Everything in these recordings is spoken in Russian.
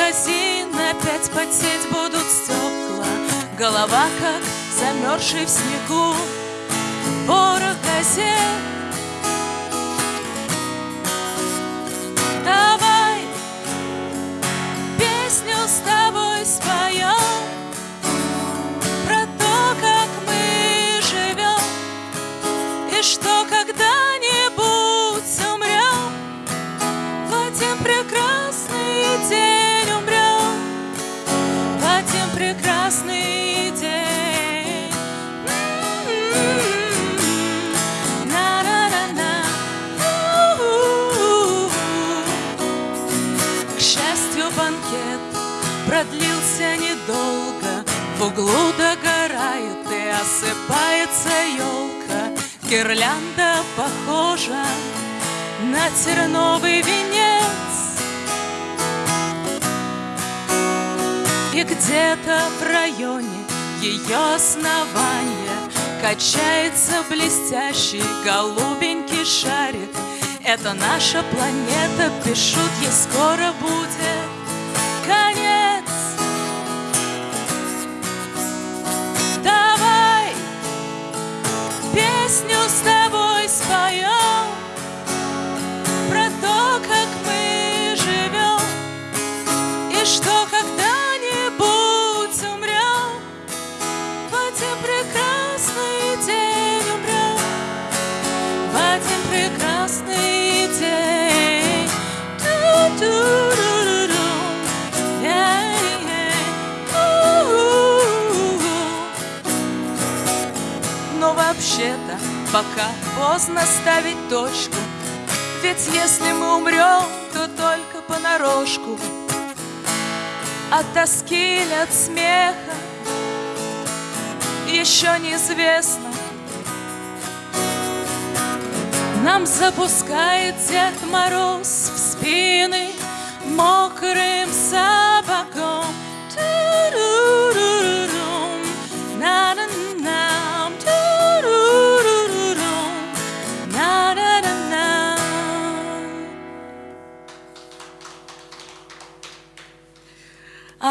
Магазин, опять потеть будут стекла. Голова, как замерзший в снегу Ворох газет прекрасный день. На-на-на-на. К счастью, банкет продлился недолго. В углу догорает и осыпается елка. Гирлянда похожа на терновый венец И где-то в районе ее основания Качается блестящий голубенький шарик. Это наша планета, пишут, ей скоро будет конец. Давай песню с пока поздно ставить точку. Ведь если мы умрем, то только понарошку. От тоски или от смеха Еще неизвестно. Нам запускает Дед Мороз в спины Мокрым сапогом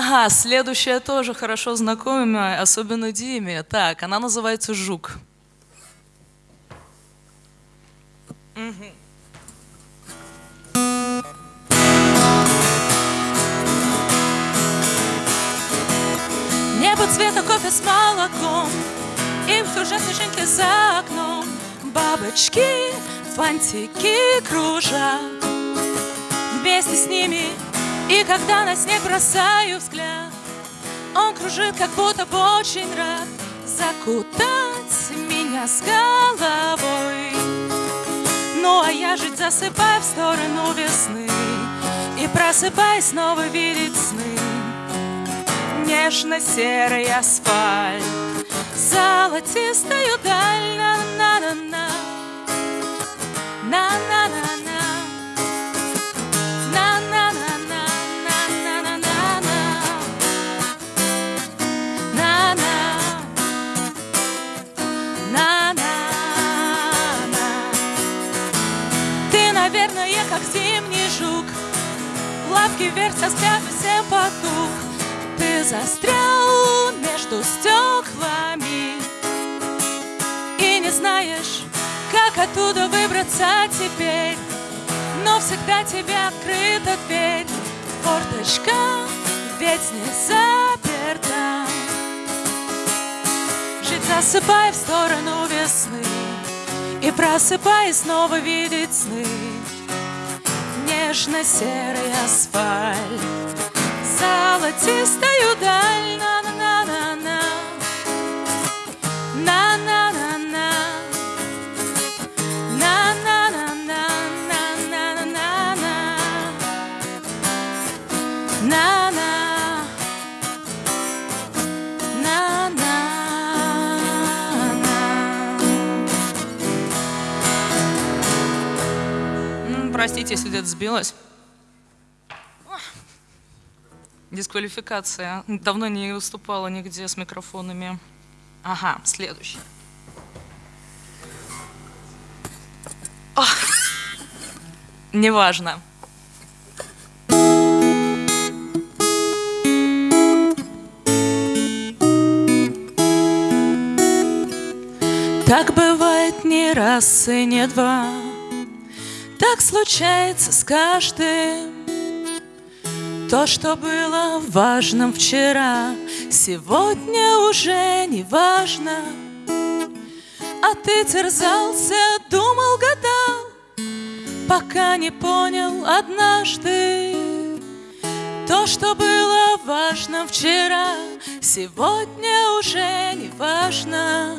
Ага, следующая тоже хорошо знакомая, особенно Диме. Так, она называется «Жук». Небо цвета кофе с молоком Им кружат снежинки за окном Бабочки, фантики кружат Вместе с ними И когда на снег бросаю взгляд Он кружит, как будто бы очень рад Закутать меня с головой. Ну а я жить засыпаю в сторону весны И просыпаясь снова видеть сны. Нежно-серый асфальт Золотистую даль зимний жук. Лапки вверх со взгляд всем потух Ты застрял между стеклами. И не знаешь, как оттуда выбраться теперь. Но всегда тебе открыта дверь. Форточка ведь не заперта. Жить засыпай в сторону весны. И просыпай снова видеть сны Нежно-серый асфальт. Золотистую простите, если где-то сбилась. Дисквалификация. Давно не выступала нигде с микрофонами. Ага, следующий. Неважно. Так бывает не раз и не два. Так случается с каждым. То, что было важным вчера Сегодня уже не важно. А ты терзался, думал, гадал Пока не понял однажды. То, что было важным вчера Сегодня уже не важно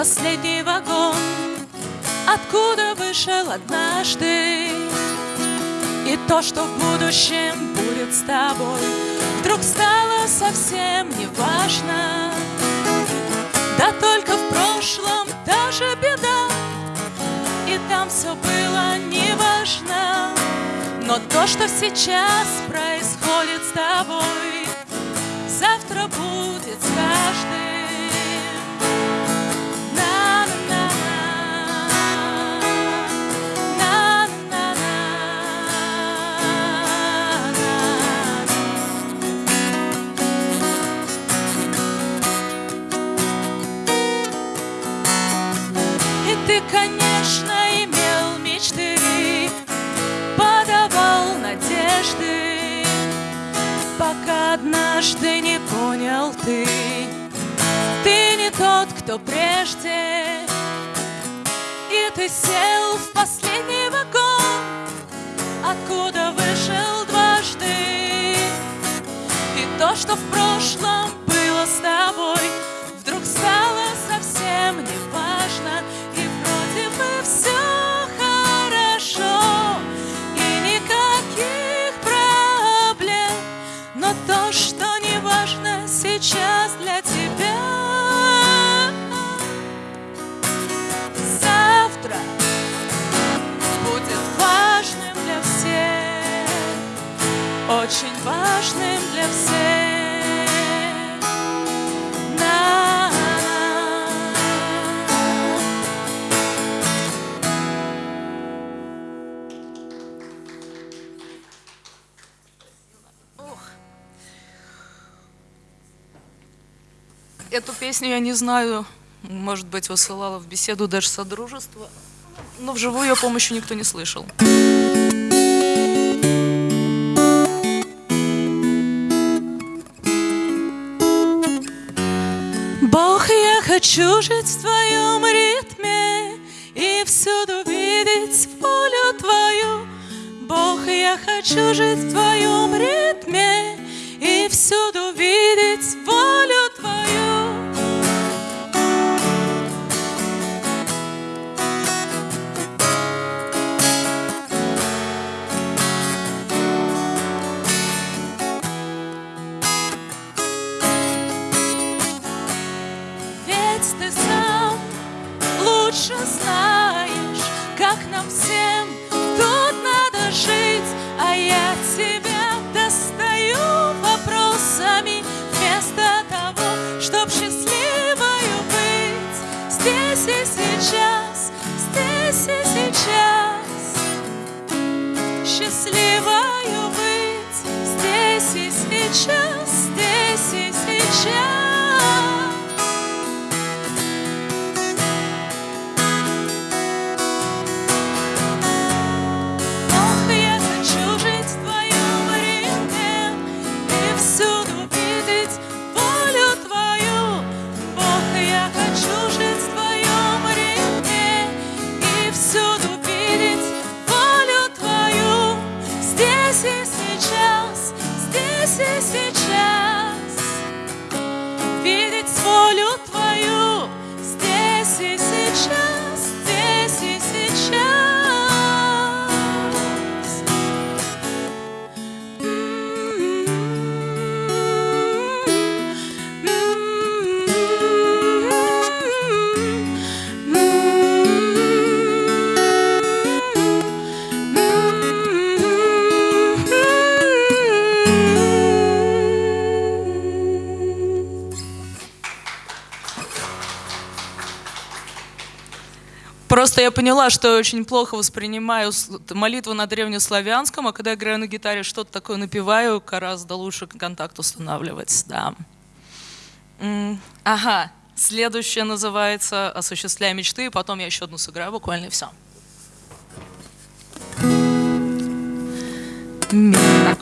последний вагон, откуда вышел однажды. И то, что в будущем будет с тобой, вдруг стало совсем не важно. Да только в прошлом даже беда, и там все было неважно. Но то, что сейчас происходит с тобой, завтра будет с тот, кто прежде. И ты сел в последний вагон Откуда вышел дважды. И то, что в прошлом было с тобой Вдруг стало совсем не важно И вроде бы все хорошо И никаких проблем. Но то, что сейчас для тебя. Песню я не знаю, может быть, высылала в беседу даже Содружества, но вживую ее помощи никто не слышал. Бог, я хочу жить в твоем ритме и всюду видеть волю твою. Бог, я хочу жить в твоем ритме и всюду видеть сейчас, здесь и сейчас. Просто я поняла, что я очень плохо воспринимаю молитву на древнеславянском, а когда я играю на гитаре, что-то такое напеваю, гораздо лучше контакт устанавливать, да. Ага, следующее называется «Осуществляя мечты», и потом я еще одну сыграю буквально и все. Так,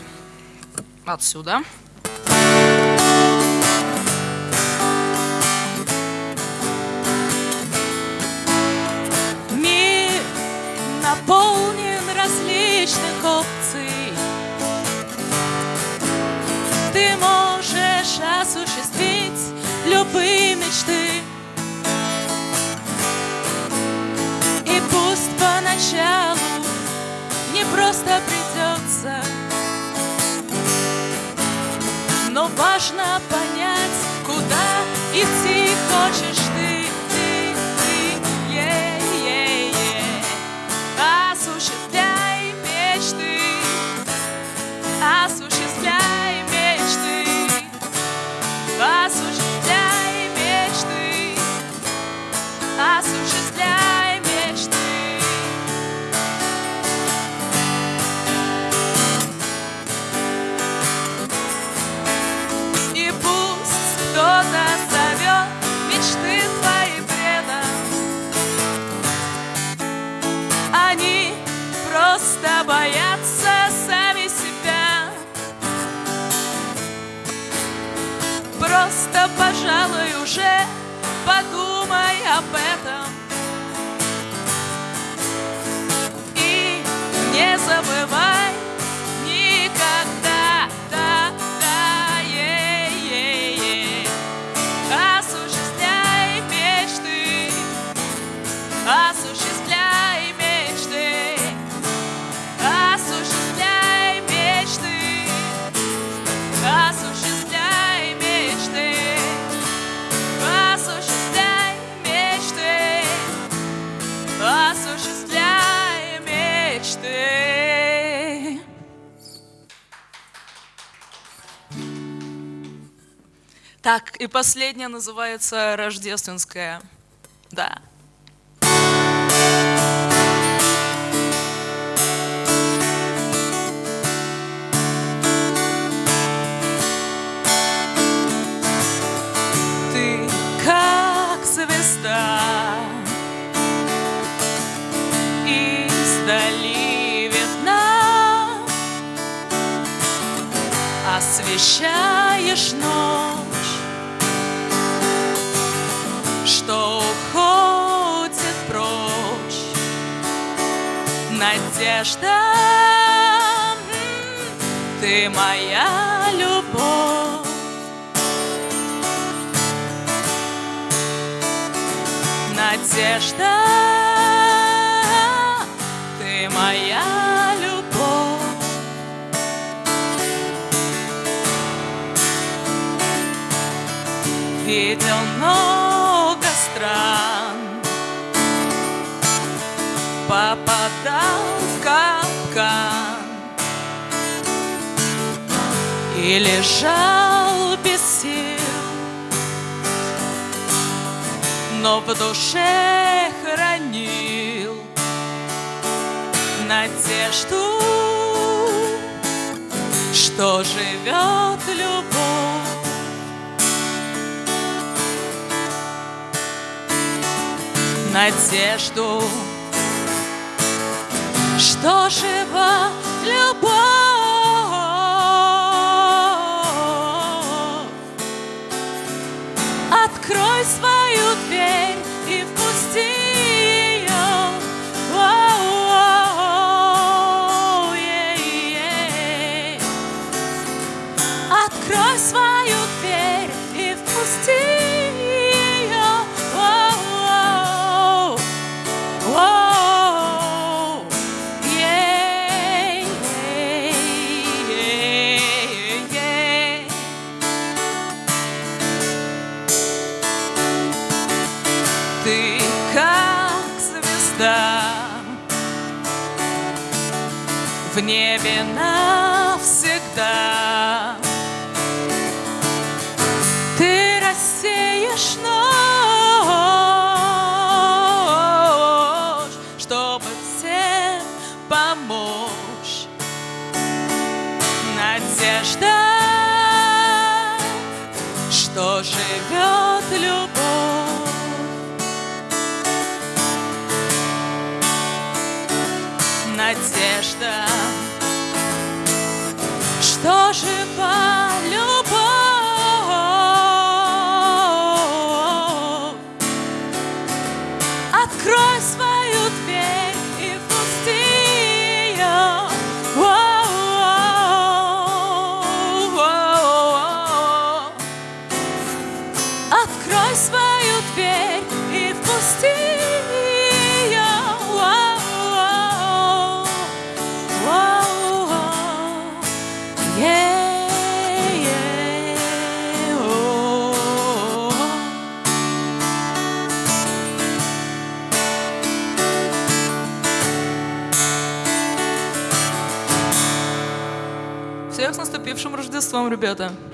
отсюда. Опций. Ты можешь осуществить любые мечты. И пусть поначалу не просто придется, но важно понять, куда идти хочешь ты. Пожалуй, уже подумай об этом. И не забывай и последняя называется рождественская. Да. Надежда, ты моя любовь. Надежда, капкан И лежал без сил. Но в душе хранил Надежду, что живет любовь. Надежду, что жива в небе навсегда. С наступившим Рождеством, ребята!